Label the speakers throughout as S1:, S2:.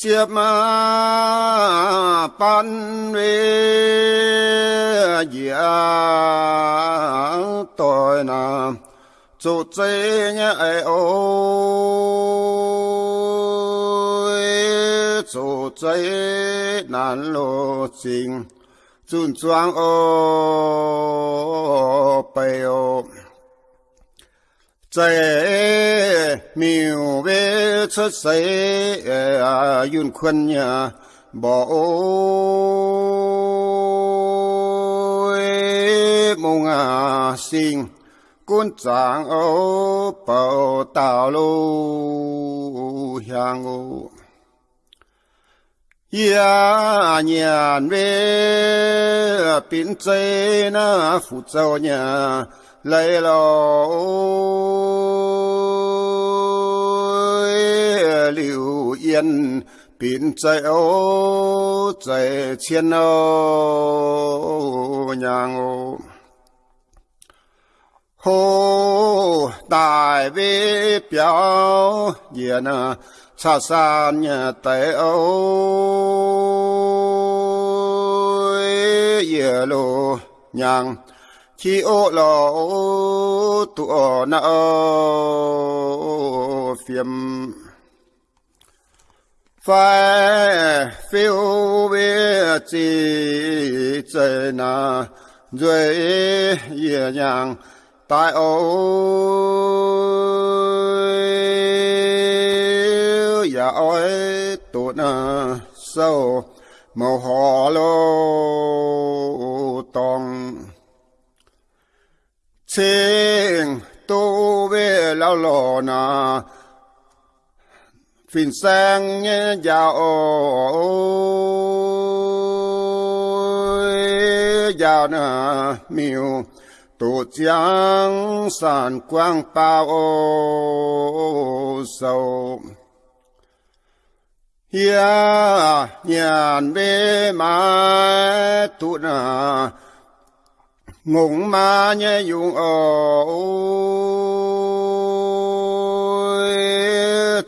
S1: chiếp ban về dĩa tôi nà chủ chế nhé ai ôi chủ chế nan lô trình chun chuang ô bay ô 在庙外出世啊，愿困呀，无梦啊心，官长哦，报道路向哦。呀年为边在那福州 lấy lỗi liu yên bình chạy ô chạy thiên ô nhàng ô hô đại vi biểu yên xa xa nhà tây ô. Yê lô nhàng chi ô lô tụ na phiền phải phiêu về chỉ trời na rồi nhẹ nhàng tại ô dạ ôi tụ na sâu, màu hò lô tòng. Sing tu về lao lò na phìn sang giàu giàu na miêu tu giang sản quang bao sâu ya nhàn về mà tu na ngùng ma nhé dùng ôi,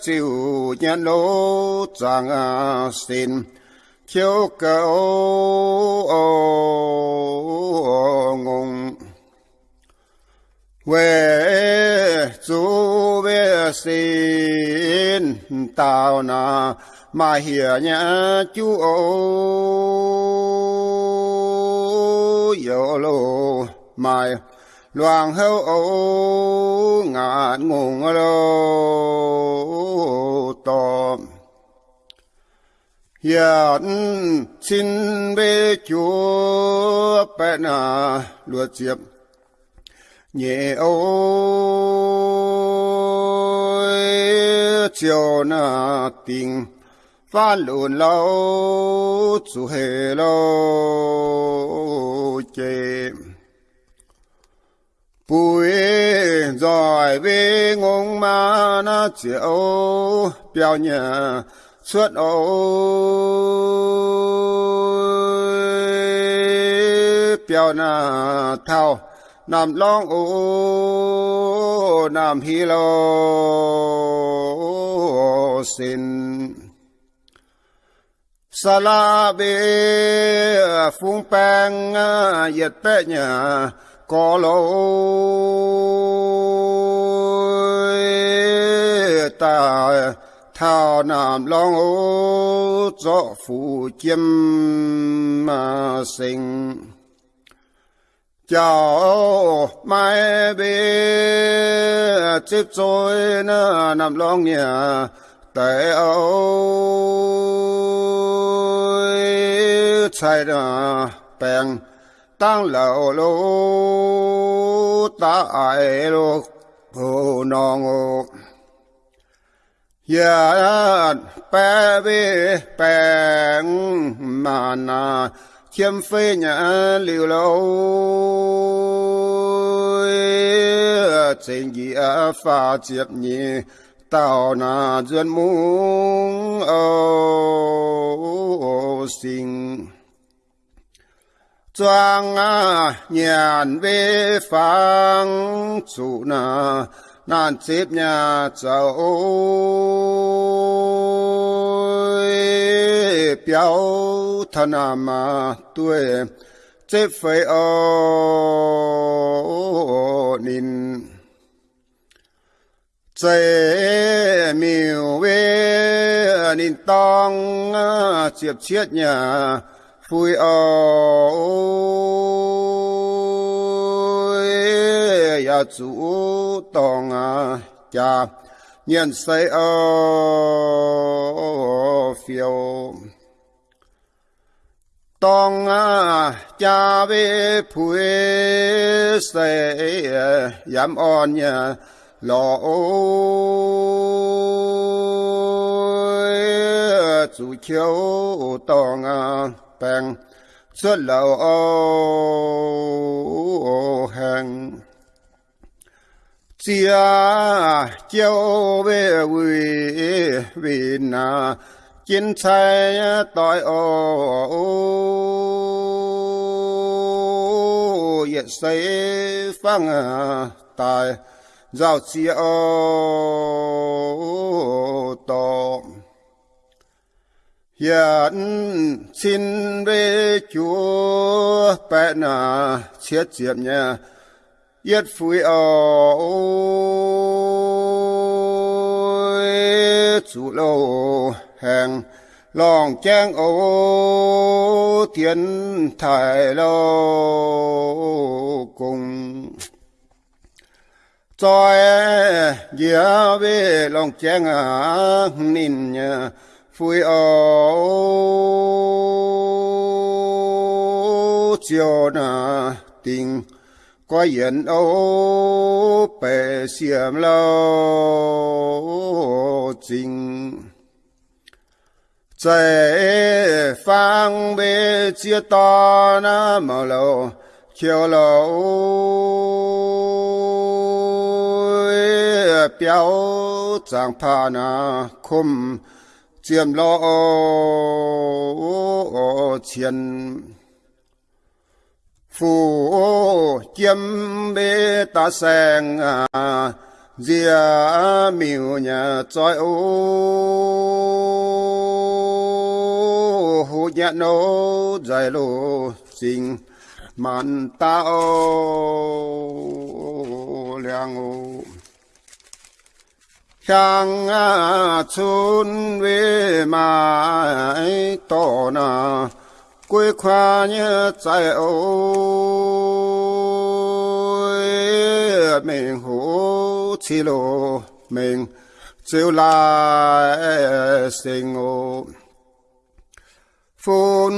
S1: chịu nhân lô chẳng xin. Thiếu cầu ngùng. Về chú về xin, tao na mà hiểu nhá chú ô mai loạn hâu ô ngạn ngùng lô to hiện xin về chúa bè à luật diệp. Nhẹ ôi chiều na tình. Phan lùn lâu chủ hề lâu chê bùi giỏi với ngôn ma na triệu biểu nhà xuất ấu biểu na thao nam long ô nam hi lô. Xin sa la bê phung pang yết bé nhà có lỗi. Ta thao nam long ô cho phụ chiêm mà sinh. Chào mai bê tiếp rồi na nam long nhà tại ôi chạy ra bèn tăng lầu lô ta ai lô hồ nong ô ya bè bê bèn mà na, chiêm phê nhà liều lâu trên nghĩa pha chiếp nhị tao na duyên muôn ô sinh trang nhàn về phang chủ na, nan xếp nhà cháu biểu thân mà tuổi chế phải ô nín chế miêu về nín tăng chiếc chiếc nhà phui ơi ờ, ya à, chủ tòng à cha. Nhân sai ơ phiêu. Tòng à cha về phui sai à, yam on nhà lọ chủ chiếu tòng à bèn xuất ô hàng chia chiếu về quỷ vì na chiến sai tội ô yết say phăng tài. Giao chia ô, tổ hiện xin về chúa, bệ nà chết diệp nha yết phui ôi chủ lâu hàng lòng trang ô thiên thải lâu cùng. Cho giờ về lòng trang à nín nhà phui ô chiều na tình, có yên ô bề xiêm lâu chính chạy phang bề chia to na mà lâu chiều lâu biểu chẳng pa na khum chiêm lo chiến phù chiêm bê ta sang à dìa miêu nhà trói ô. Hú nhà nô dài lô sinh màn tao liang ô chàng à, chun về mai to na quê khoa nhớ trái ôi. Mình hú chi lô, mình chịu lại sinh ô phun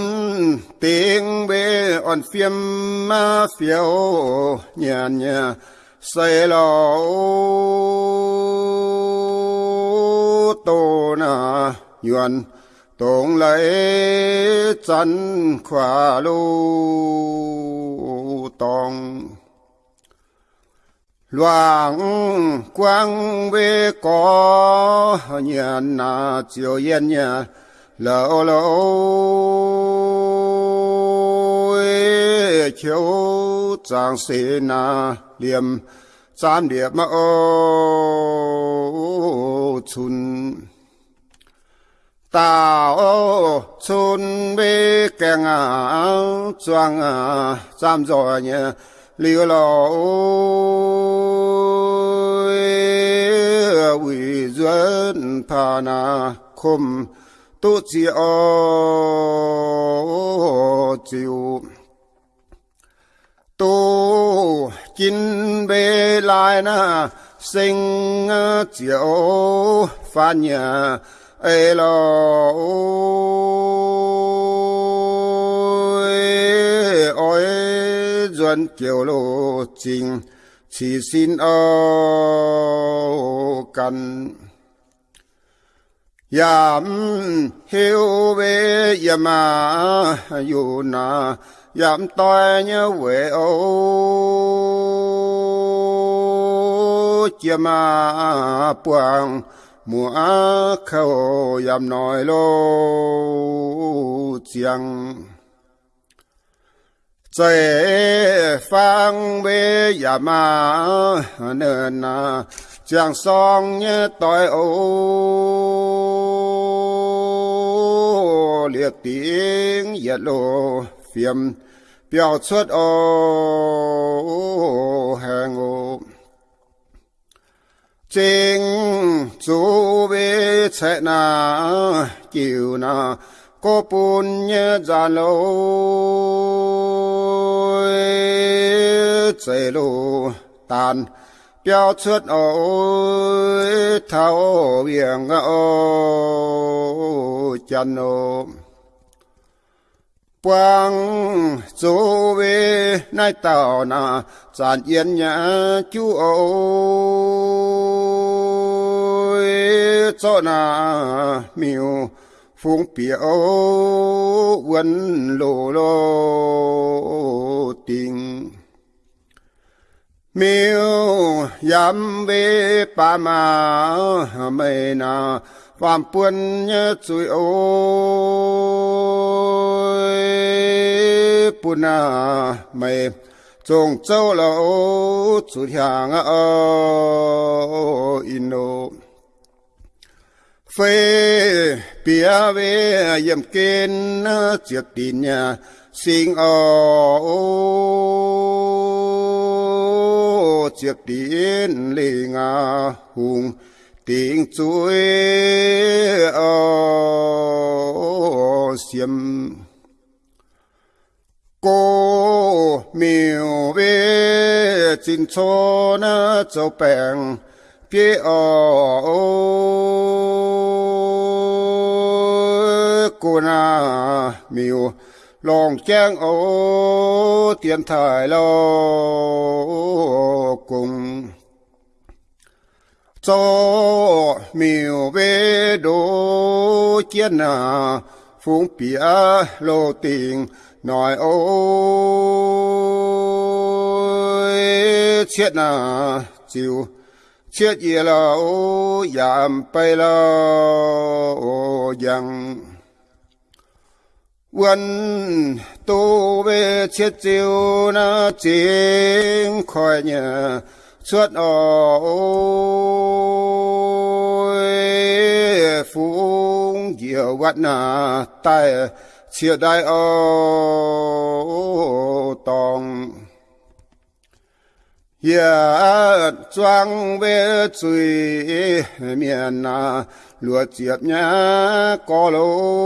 S1: tiếng về on phim ma à, phiêu nhà nhà say lô tô na yuan tổng lấy chân khỏa lô tòng loạn quang về có nhận na chiều yên nhà, lỡ lỡ chiếu trang sĩ na liềm tam điệp mà ô chun. Tao chun bê kèng à choang à giam rồi nhé liu lo ủy duyên pa na khum, tu chi ô chiu tu chín bê lại na sinh chiếu phan nhà ê lo ôi duyên kiều lộ trình chỉ xin ô cần yam hiu về yama à yu na giảm toi nhớ về ô. Chia ma buang mùa khâu giảm nói lô chiang. Trời phang bê yam ma nên na chẳng song nhớ toi ô. Liệt tiếng giật lô phiêm biểu xuất ô hè ô chính chú vi sẽ na chịu na có bùn nhớ già lâu chạy lô tàn biểu xuất ô thao biển ô chân ô quang chú về nay tàu na giàn yên nhã chú ôi. Cho na miêu phong biểu quân lô lô tình. Miêu yam về pa ma mê na phạm quân nhớ chuối ôi bùn à mày trồng châu là ô chủ hàng ô ino phê bia về yếm kên chiếc tin nhà sinh ô chiếc tin lì ngà hùng tiếng chuối ô xiêm. Cô miêu về chín chỗ na châu bèn bia ô cô na miêu lòng trang ô tiền thời lo cùng cho miêu về đô chiến à phúng bia lô tình, nói ôi chết à chịu chết gì là ô giảm bay là ô yang quân tu về chết chịu na chiến khỏi nhà xuất ôi phú diệu vật na tay, chia đại ô tòng. Ya trang về chui miền na lúa chiết nhá có lô.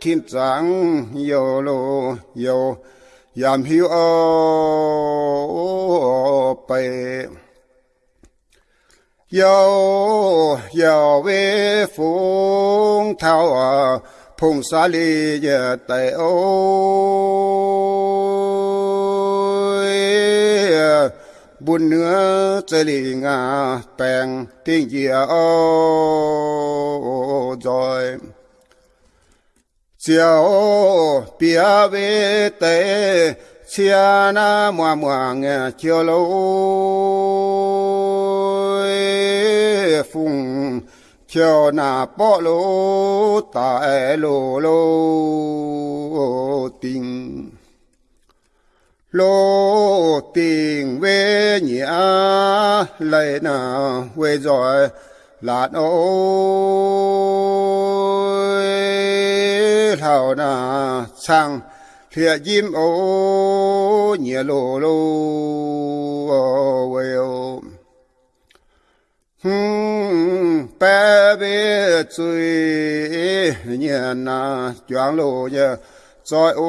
S1: Thiên trắng yêu lô yêu yam hiu ô bay yêu yêu về phung thao à phung xa li giờ tay ôi buồn nữa chơi lì ngà bèn tiếng gì ô rồi chiều bia về tê chia na mua mua nghe chiều lâu phùng chiều na bỏ lô tại lô lô tình lô tình về nhà lấy na về rồi là ôi thảo na sang thiệt chim ô nhẹ lô lô về ô. Bé bé chui nhẹ na choáng lô nhẹ rồi ôi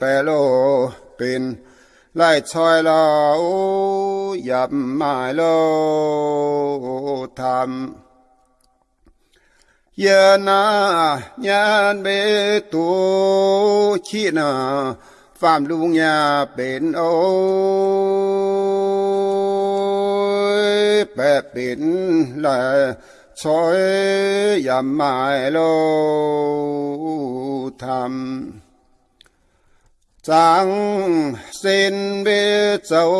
S1: bé lô bên lại choi là ô yập mai lo tham. Giờ na nhan bê tu chi na phạm lu nhà bên ôi bè bên lại choi yập mai lo tham sáng xin bê cháu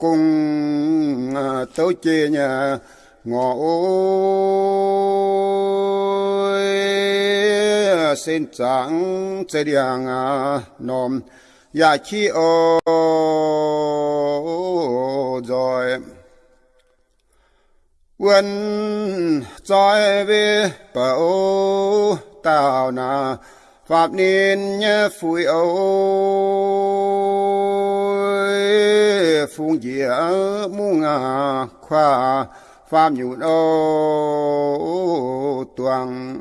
S1: cùng à, tấu chia nhà ngõ xin chẳng chế điang à, nôm ya chi ô rồi. Quân trói về bảo tào na pháp niên nhớ phui phun phung dĩa mu ngà khoa pháp nhu ô toàn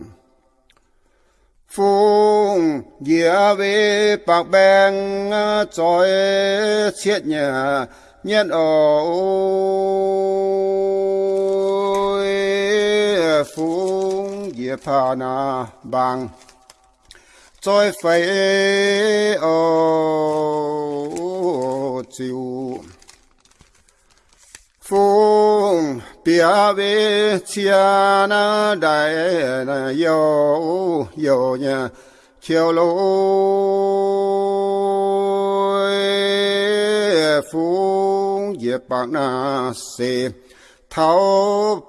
S1: phun dĩa về bạc bèn trói chết nhà nhân ôi phun dĩa phà na bằng trôi phải ô e, chiều phong bia về chia na đại na yêu yêu nha chiều lối phong dẹp bạc na se tháo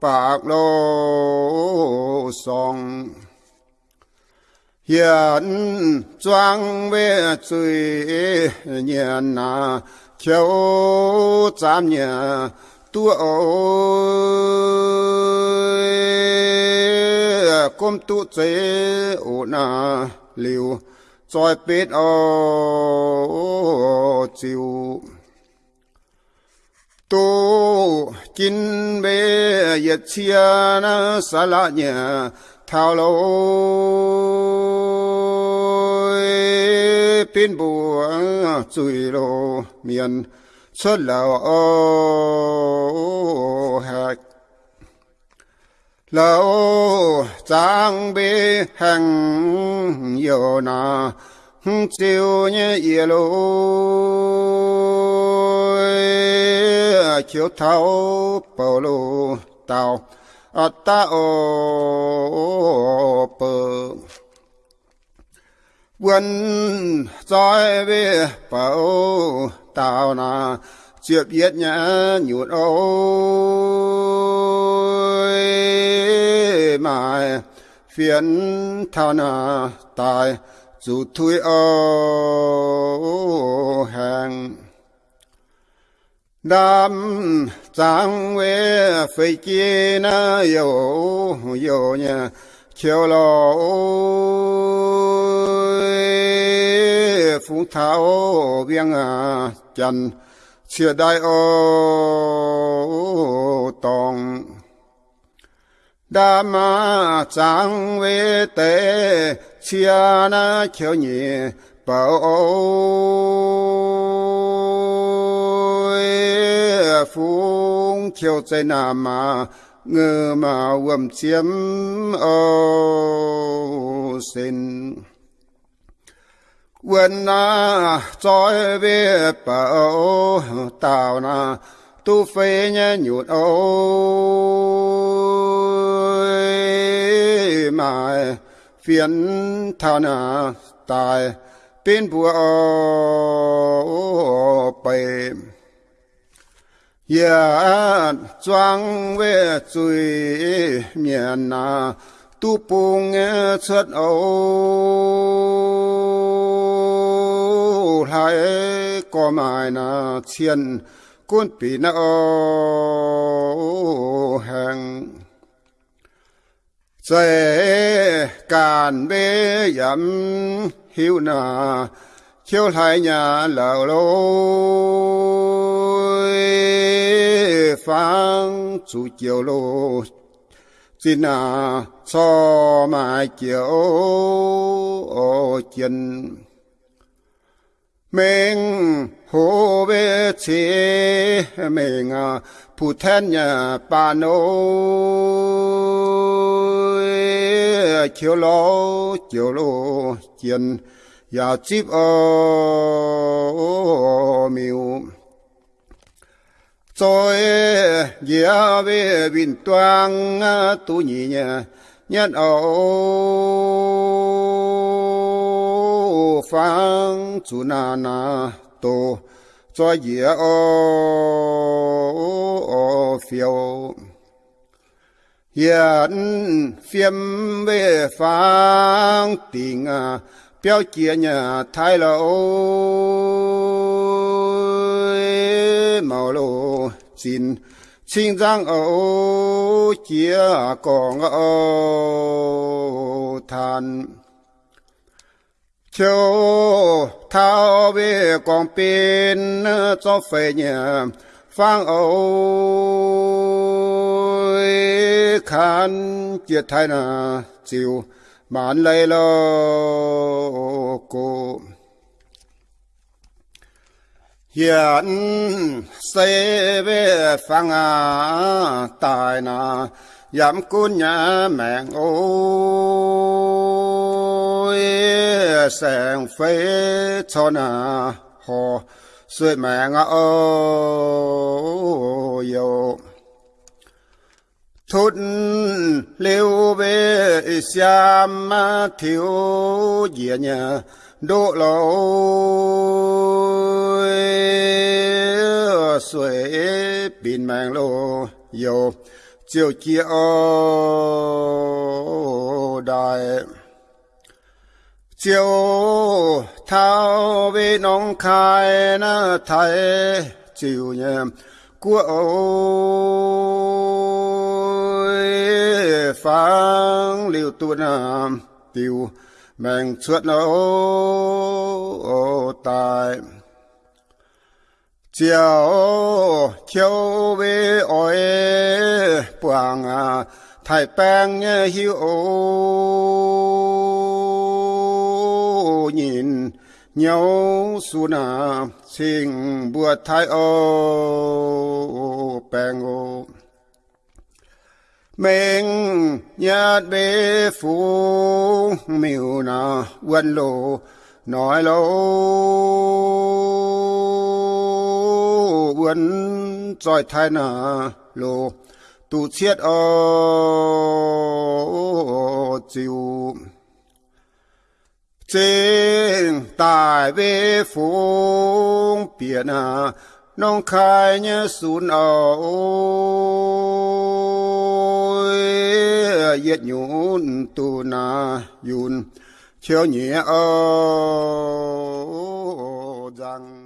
S1: bạc lô song hiện trang về chơi nhiên na chiếu chạm nhà tu ơi công tu chế ô na liu trôi biết ô chiều tu kinh bê yết chia na sa la nhà thao lối pin bùa chui lô miền xuất lào, ô hạt lâu trang bê hàng nhiều na chiều nhé yê lối chiều thao bầu lô tàu ta ô bờ quân trói về bảo tao na chưa biết nhá nhụt ôi. Mai, phiền thao na tài dù thui ô hàng đam trang về phải kia na Yêu Yêu Nhà chiều lo phú thảo Viên à chân chia đại ô tòng đam trang về tế chia na chiều nhị bảo phung chiều tây nam mà ngơ mà quầm chiếm ô xin quân na trói về bảo tàu na tu phê nhé nhụt ôi mà phiền thao na tài bên bùa bề ya về chui miền na tu bung xuất ô hai có mai na chiên quân bị na ô hàng dễ càn bê yếm hiu na chiếu hai nhà lão lối phang chủ chiều lô. Xin à cho mà chiều ô chân mình hồ bê chế mình à phụ thân nhà bà nôi chiều lô chiều lô chân ya chip ô miu rồi ya về bin toang tu nhị nhà nhân ô phang chu na na tô cho ya ô phiêu. Hiện phiêm về phang tình à biểu kia nhà thái lâu chín xin. Xin giang ấu chia còn ô than. Châu thao về còn pin, cho phê nhà phang ô khăn chia thay na chiều, màn lấy lo cô hiện xây về phang à tài na giảm cún nhà mẹ ôi sẹn phế cho na hồ suy mẹ ngã ôi thốt thút liêu về xiam thiếu gì nhà độ lô suy bin mang lô yo, chiều chia ô đại chiều thao về nông khai na thái chiều nhà của ôi phang liều tu tiêu mình chuột nó tài. Chiều chiều về ôi bằng à thái bang hiu nhìn nhau su na sinh bùa thái ô bang ô mình nhát bế phú miêu na quân lộ nói lộ quân tròi thay na lộ tu chiết ô chiu trên tài bế phung biển à nông khai nhớ xuân ô yết nhún tu na yun chiếu nhẹ ô rằng